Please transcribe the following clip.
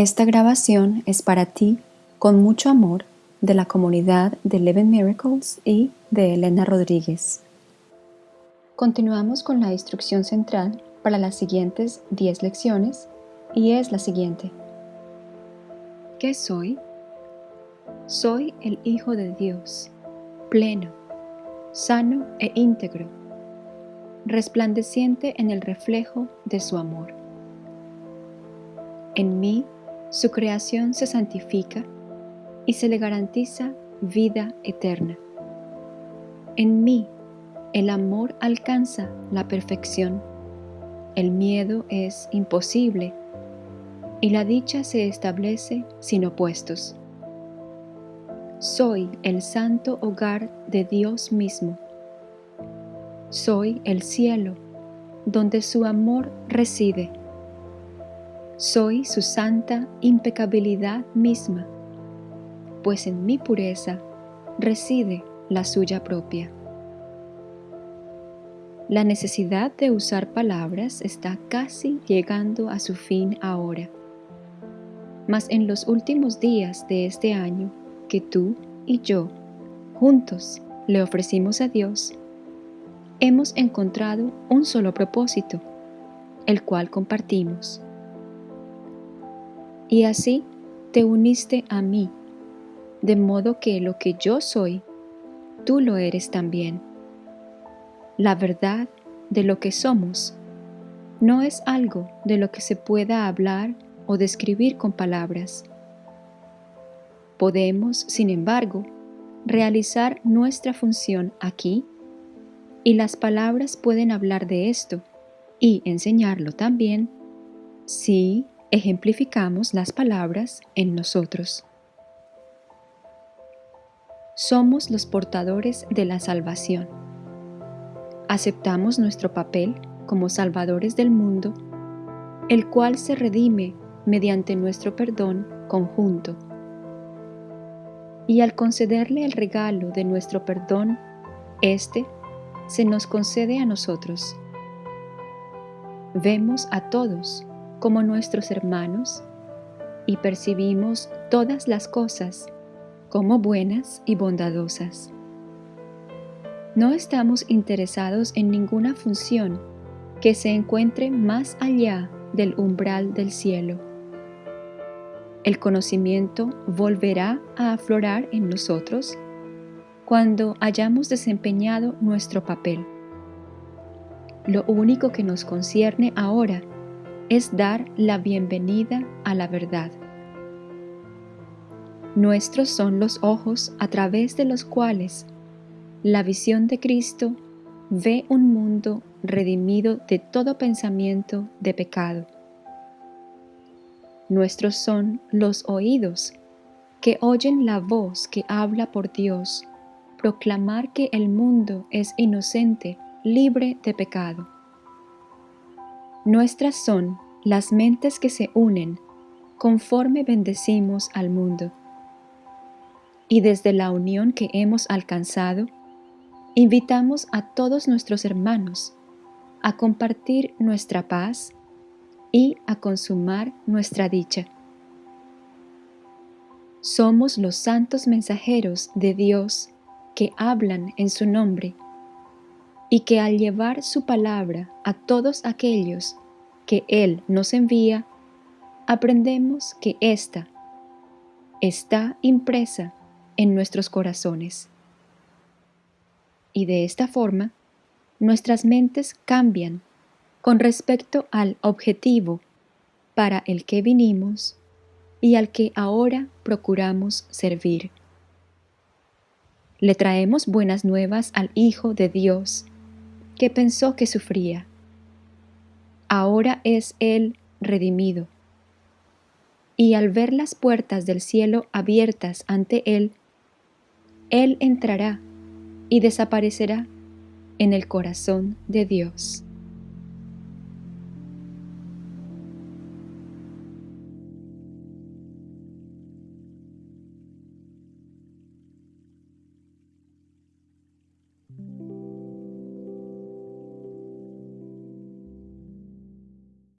Esta grabación es para ti, con mucho amor, de la comunidad de Eleven Miracles y de Elena Rodríguez. Continuamos con la instrucción central para las siguientes 10 lecciones y es la siguiente. ¿Qué soy? Soy el Hijo de Dios, pleno, sano e íntegro, resplandeciente en el reflejo de su amor. En mí, su creación se santifica y se le garantiza vida eterna. En mí, el amor alcanza la perfección, el miedo es imposible y la dicha se establece sin opuestos. Soy el santo hogar de Dios mismo. Soy el cielo donde su amor reside. Soy su santa impecabilidad misma, pues en mi pureza reside la suya propia. La necesidad de usar palabras está casi llegando a su fin ahora. Mas en los últimos días de este año, que tú y yo, juntos, le ofrecimos a Dios, hemos encontrado un solo propósito, el cual compartimos. Y así te uniste a mí, de modo que lo que yo soy, tú lo eres también. La verdad de lo que somos no es algo de lo que se pueda hablar o describir con palabras Podemos, sin embargo, realizar nuestra función aquí y las palabras pueden hablar de esto y enseñarlo también si ejemplificamos las palabras en nosotros. Somos los portadores de la salvación. Aceptamos nuestro papel como salvadores del mundo, el cual se redime mediante nuestro perdón conjunto y al concederle el regalo de nuestro perdón, éste se nos concede a nosotros. Vemos a todos como nuestros hermanos y percibimos todas las cosas como buenas y bondadosas. No estamos interesados en ninguna función que se encuentre más allá del umbral del cielo el conocimiento volverá a aflorar en nosotros cuando hayamos desempeñado nuestro papel. Lo único que nos concierne ahora es dar la bienvenida a la verdad. Nuestros son los ojos a través de los cuales la visión de Cristo ve un mundo redimido de todo pensamiento de pecado Nuestros son los oídos que oyen la voz que habla por Dios, proclamar que el mundo es inocente, libre de pecado. Nuestras son las mentes que se unen conforme bendecimos al mundo. Y desde la unión que hemos alcanzado, invitamos a todos nuestros hermanos a compartir nuestra paz, y a consumar nuestra dicha. Somos los santos mensajeros de Dios que hablan en su nombre y que al llevar su palabra a todos aquellos que Él nos envía, aprendemos que ésta está impresa en nuestros corazones. Y de esta forma, nuestras mentes cambian con respecto al objetivo para el que vinimos y al que ahora procuramos servir. Le traemos buenas nuevas al Hijo de Dios, que pensó que sufría. Ahora es Él redimido. Y al ver las puertas del cielo abiertas ante Él, Él entrará y desaparecerá en el corazón de Dios.